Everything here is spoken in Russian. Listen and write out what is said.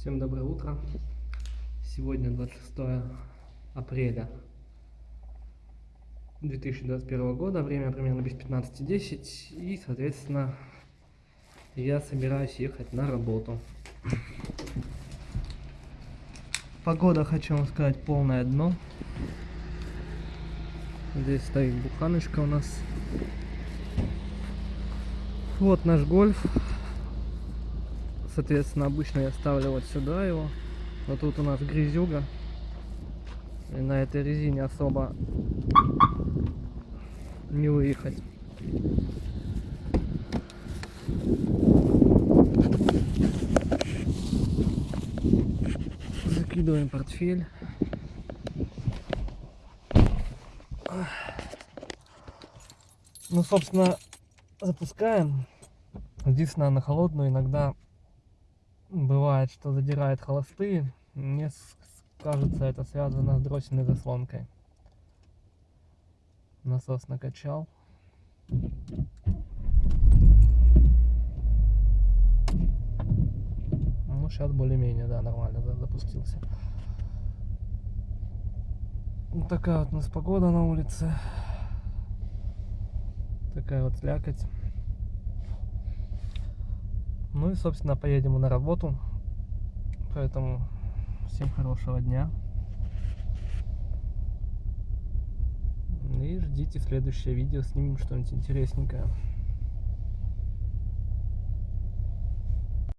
Всем доброе утро. Сегодня 26 апреля 2021 года. Время примерно без 15.10. И, соответственно, я собираюсь ехать на работу. Погода, хочу вам сказать, полное дно. Здесь стоит буханочка у нас. Вот наш гольф. Соответственно, обычно я ставлю вот сюда его. Но тут у нас грязюга. И на этой резине особо не выехать. Закидываем портфель. Ну, собственно, запускаем. Единственное, на холодную иногда бывает, что задирает холостые. Мне кажется, это связано с дроссельной заслонкой. Насос накачал. Ну, сейчас более-менее, да, нормально да, запустился. Вот такая вот у нас погода на улице. Такая вот слякоть. Ну и, собственно, поедем на работу. Поэтому всем хорошего дня. И ждите следующее видео, снимем что-нибудь интересненькое.